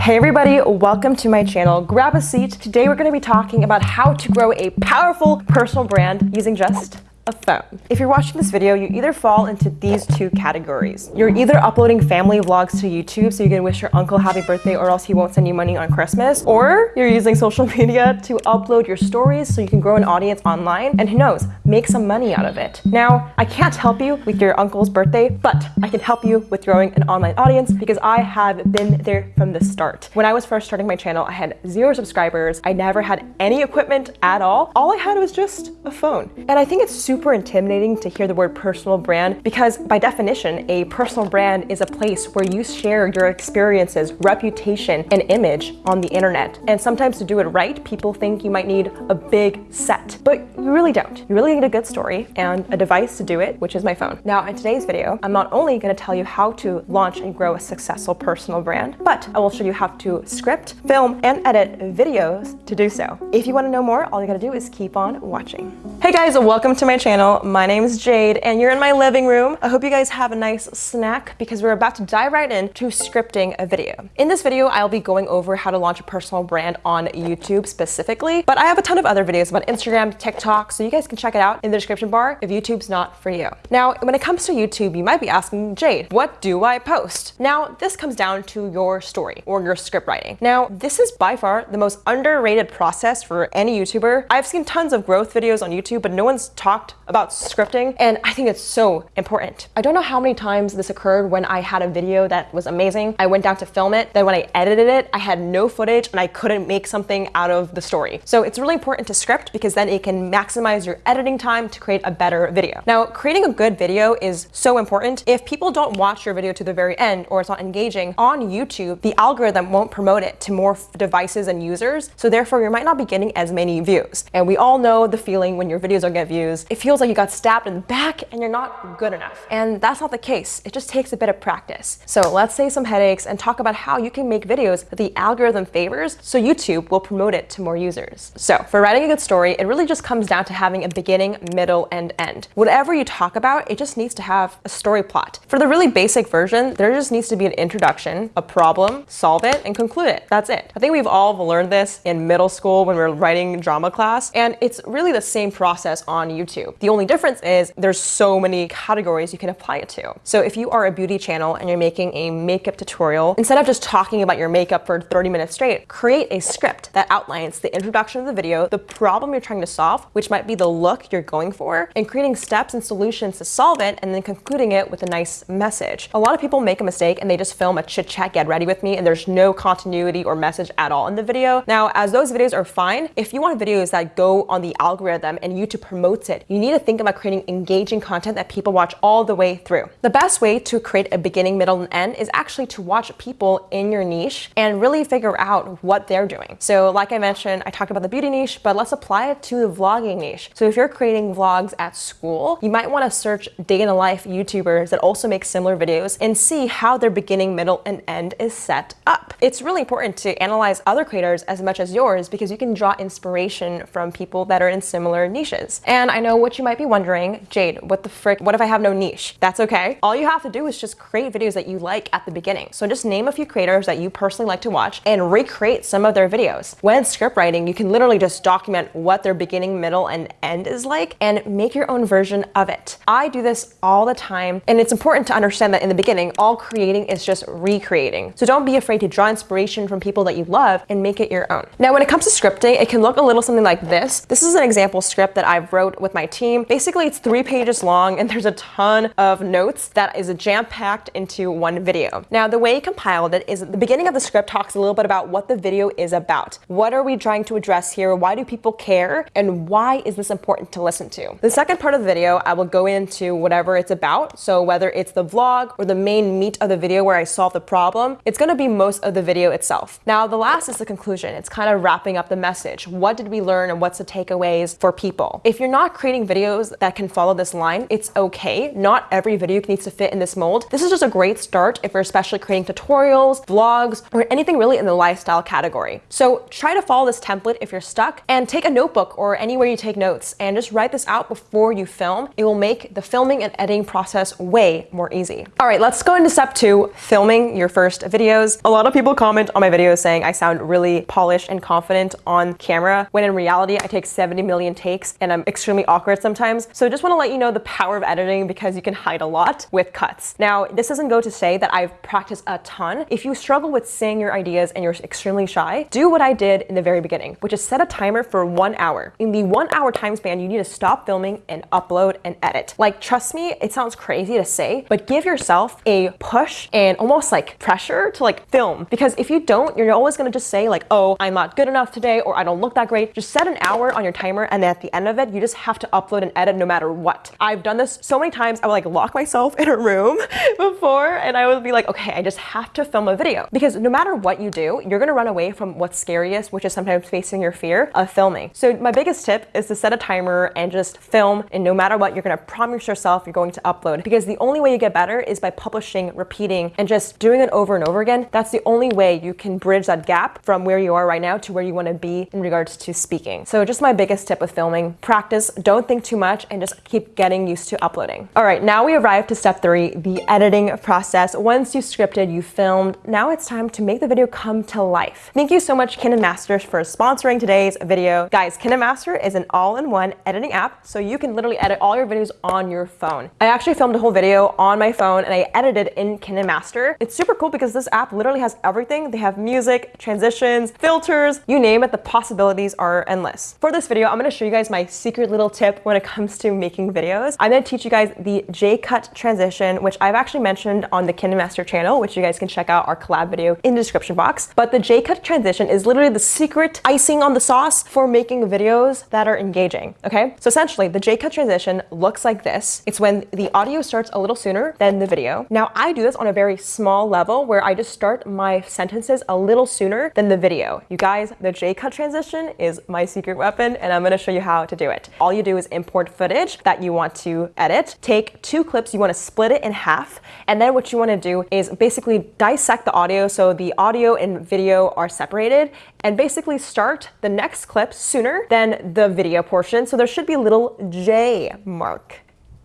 Hey everybody, welcome to my channel. Grab a seat. Today we're going to be talking about how to grow a powerful personal brand using just a phone. If you're watching this video, you either fall into these two categories. You're either uploading family vlogs to YouTube so you can wish your uncle happy birthday or else he won't send you money on Christmas, or you're using social media to upload your stories so you can grow an audience online and who knows, make some money out of it. Now, I can't help you with your uncle's birthday, but I can help you with growing an online audience because I have been there from the start. When I was first starting my channel, I had zero subscribers. I never had any equipment at all. All I had was just a phone. And I think it's super intimidating to hear the word personal brand because by definition, a personal brand is a place where you share your experiences, reputation, and image on the internet. And sometimes to do it right, people think you might need a big set, but you really don't. You really need a good story and a device to do it, which is my phone. Now, in today's video, I'm not only gonna tell you how to launch and grow a successful personal brand, but I will show you how to script, film, and edit videos to do so. If you wanna know more, all you gotta do is keep on watching. Hey guys, welcome to my channel. My name is Jade and you're in my living room. I hope you guys have a nice snack because we're about to dive right into scripting a video. In this video, I'll be going over how to launch a personal brand on YouTube specifically, but I have a ton of other videos about Instagram, TikTok, so you guys can check it out in the description bar if YouTube's not for you. Now, when it comes to YouTube, you might be asking, Jade, what do I post? Now, this comes down to your story or your script writing. Now, this is by far the most underrated process for any YouTuber. I've seen tons of growth videos on YouTube, but no one's talked about scripting, and I think it's so important. I don't know how many times this occurred when I had a video that was amazing. I went down to film it, then when I edited it, I had no footage and I couldn't make something out of the story. So it's really important to script because then it can maximize your editing time to create a better video. Now, creating a good video is so important. If people don't watch your video to the very end or it's not engaging on YouTube, the algorithm won't promote it to more devices and users. So therefore, you might not be getting as many views. And we all know the feeling when your videos don't get views. It feels like you got stabbed in the back and you're not good enough. And that's not the case. It just takes a bit of practice. So let's say some headaches and talk about how you can make videos that the algorithm favors so YouTube will promote it to more users. So for writing a good story, it really just comes down to having a beginning, middle, and end. Whatever you talk about, it just needs to have a story plot. For the really basic version, there just needs to be an introduction, a problem, solve it, and conclude it. That's it. I think we've all learned this in middle school when we are writing drama class, and it's really the same process on YouTube. The only difference is there's so many categories you can apply it to. So if you are a beauty channel and you're making a makeup tutorial, instead of just talking about your makeup for 30 minutes straight, create a script that outlines the introduction of the video, the problem you're trying to solve, which might be the look you're going for, and creating steps and solutions to solve it, and then concluding it with a nice message. A lot of people make a mistake and they just film a chit chat, get ready with me, and there's no continuity or message at all in the video. Now, as those videos are fine, if you want videos that go on the algorithm and YouTube promotes it, you need to think about creating engaging content that people watch all the way through. The best way to create a beginning, middle, and end is actually to watch people in your niche and really figure out what they're doing. So like I mentioned, I talked about the beauty niche, but let's apply it to the vlogging niche. So if you're creating vlogs at school, you might want to search day in the life YouTubers that also make similar videos and see how their beginning, middle, and end is set up. It's really important to analyze other creators as much as yours because you can draw inspiration from people that are in similar niches. And I know what you might be wondering, Jade, what the frick, what if I have no niche? That's okay. All you have to do is just create videos that you like at the beginning. So just name a few creators that you personally like to watch and recreate some of their videos. When script writing, you can literally just document what their beginning, middle, and end is like and make your own version of it. I do this all the time and it's important to understand that in the beginning, all creating is just recreating. So don't be afraid to draw inspiration from people that you love and make it your own. Now, when it comes to scripting, it can look a little something like this. This is an example script that I've wrote with my team. Basically, it's three pages long and there's a ton of notes that is jam-packed into one video. Now, the way he compiled it is the beginning of the script talks a little bit about what the video is about. What are we trying to address here? Why do people care? And why is this important to listen to? The second part of the video, I will go into whatever it's about. So whether it's the vlog or the main meat of the video where I solve the problem, it's gonna be most of the video itself. Now, the last is the conclusion. It's kind of wrapping up the message. What did we learn and what's the takeaways for people? If you're not creating videos that can follow this line, it's okay. Not every video needs to fit in this mold. This is just a great start if you're especially creating tutorials, vlogs, or anything really in the lifestyle category. So try to follow this template if you're stuck and take a notebook or anywhere you take notes and just write this out before you film. It will make the filming and editing process way more easy. All right, let's go into step two, filming your first videos. A lot of people comment on my videos saying I sound really polished and confident on camera, when in reality, I take 70 million takes and I'm extremely awkward sometimes. So just wanna let you know the power of editing because you can hide a lot with cuts. Now, this doesn't go to say that I've practiced a ton. If you struggle with saying your ideas and you're extremely shy, do what I did in the very beginning, which is set a timer for one hour. In the one hour time span, you need to stop filming and upload and edit. Like, trust me, it sounds crazy to say, but give yourself a push and almost like pressure to like film. Because if you don't, you're always gonna just say like, oh, I'm not good enough today, or I don't look that great. Just set an hour on your timer, and then at the end of it, you just have to upload and edit no matter what. I've done this so many times, I would like lock myself in a room before, and I would be like, okay, I just have to film a video. Because no matter what you do, you're gonna run away from what's scariest, which is sometimes facing your fear of filming. So my biggest tip is to set a timer and just film, and no matter what, you're gonna promise yourself you're going to upload. Because the only way you get better is by publishing, repeating, and just doing it over and over again. That's the only way you can bridge that gap from where you are right now to where you wanna be in regards to speaking. So just my biggest tip with filming, practice, don't think too much, and just keep getting used to uploading. All right, now we arrive to step three, the editing process. Once you scripted, you filmed, now it's time to make the video come to life. Thank you so much KineMaster for sponsoring today's video. Guys, KineMaster is an all-in-one editing app, so you can literally edit all your videos on your phone. I actually filmed a whole video on my phone and I edited in KineMaster. It's super cool because this app literally has everything. They have music, transitions, filters, you name it, the possibilities are endless. For this video, I'm gonna show you guys my secret little tip when it comes to making videos. I'm gonna teach you guys the J-cut transition, which I've actually mentioned on the KineMaster channel, which you guys can check out our collab video in the description box. But the J-cut transition is literally the secret icing on the sauce for making videos that are engaging, okay? So essentially, the J-cut transition looks like this. It's when the audio starts a little sooner than the video. Now, I do this on a very small level where I just start my sentences a little sooner than the video. You guys, the J-cut transition is my secret weapon, and I'm gonna show you how to do it. All you do is import footage that you want to edit, take two clips, you wanna split it in half, and then what you wanna do is basically dissect the audio so the audio and video are separated, and basically start the next clip sooner than the video portion. So there should be a little J mark.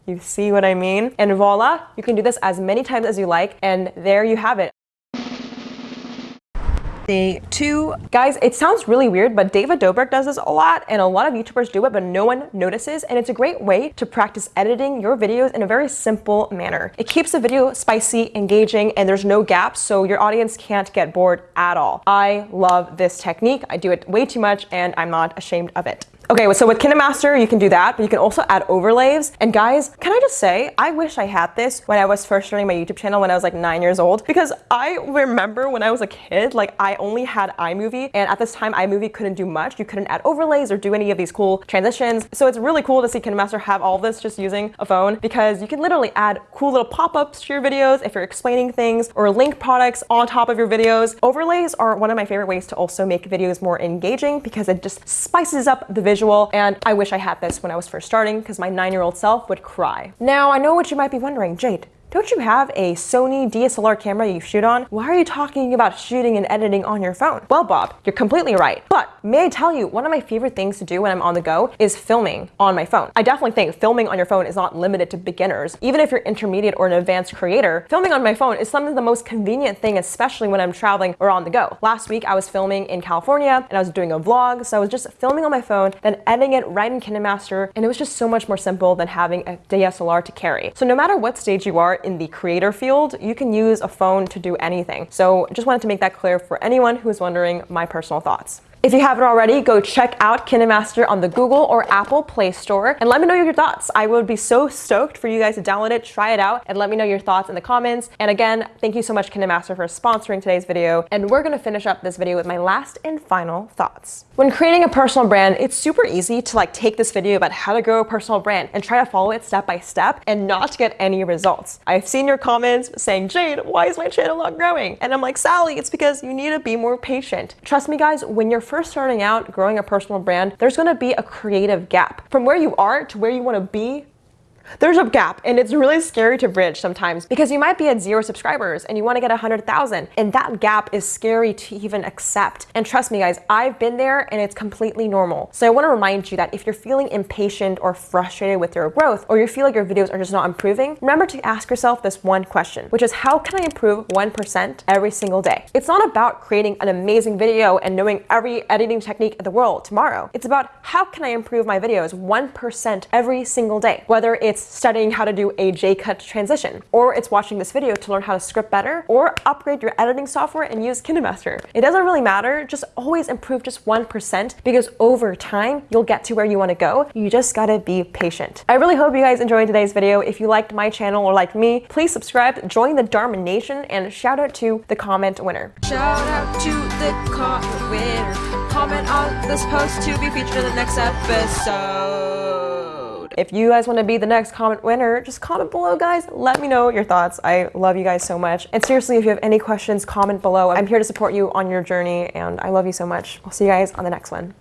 You see what I mean? And voila, you can do this as many times as you like, and there you have it. Day two. Guys, it sounds really weird, but David Dobrik does this a lot, and a lot of YouTubers do it, but no one notices, and it's a great way to practice editing your videos in a very simple manner. It keeps the video spicy, engaging, and there's no gaps, so your audience can't get bored at all. I love this technique. I do it way too much, and I'm not ashamed of it. Okay, so with KineMaster, you can do that, but you can also add overlays. And guys, can I just say, I wish I had this when I was first starting my YouTube channel when I was like nine years old, because I remember when I was a kid, like I only had iMovie, and at this time, iMovie couldn't do much. You couldn't add overlays or do any of these cool transitions. So it's really cool to see KineMaster have all this just using a phone, because you can literally add cool little pop-ups to your videos if you're explaining things, or link products on top of your videos. Overlays are one of my favorite ways to also make videos more engaging, because it just spices up the visual visual, and I wish I had this when I was first starting because my nine-year-old self would cry. Now, I know what you might be wondering, Jade, don't you have a Sony DSLR camera you shoot on? Why are you talking about shooting and editing on your phone? Well, Bob, you're completely right. But may I tell you, one of my favorite things to do when I'm on the go is filming on my phone. I definitely think filming on your phone is not limited to beginners. Even if you're intermediate or an advanced creator, filming on my phone is some of the most convenient thing, especially when I'm traveling or on the go. Last week, I was filming in California and I was doing a vlog. So I was just filming on my phone, then editing it right in KineMaster. And it was just so much more simple than having a DSLR to carry. So no matter what stage you are in the creator field, you can use a phone to do anything. So just wanted to make that clear for anyone who's wondering my personal thoughts. If you haven't already, go check out KineMaster on the Google or Apple Play Store and let me know your thoughts. I would be so stoked for you guys to download it, try it out, and let me know your thoughts in the comments. And again, thank you so much KineMaster for sponsoring today's video. And we're gonna finish up this video with my last and final thoughts. When creating a personal brand, it's super easy to like take this video about how to grow a personal brand and try to follow it step by step and not get any results. I've seen your comments saying, Jade, why is my channel not growing? And I'm like, Sally, it's because you need to be more patient. Trust me guys, when you're first starting out growing a personal brand, there's gonna be a creative gap. From where you are to where you wanna be, there's a gap and it's really scary to bridge sometimes because you might be at zero subscribers and you want to get 100,000 and that gap is scary to even accept. And trust me guys, I've been there and it's completely normal. So I want to remind you that if you're feeling impatient or frustrated with your growth or you feel like your videos are just not improving, remember to ask yourself this one question, which is how can I improve 1% every single day? It's not about creating an amazing video and knowing every editing technique in the world tomorrow. It's about how can I improve my videos 1% every single day, whether it's it's studying how to do a J-cut transition, or it's watching this video to learn how to script better, or upgrade your editing software and use KineMaster. It doesn't really matter, just always improve just 1% because over time, you'll get to where you wanna go. You just gotta be patient. I really hope you guys enjoyed today's video. If you liked my channel or liked me, please subscribe, join the Dharma Nation, and shout out to the comment winner. Shout out to the comment winner. Comment on this post to be featured in the next episode. If you guys want to be the next comment winner, just comment below, guys. Let me know your thoughts. I love you guys so much. And seriously, if you have any questions, comment below. I'm here to support you on your journey, and I love you so much. I'll see you guys on the next one.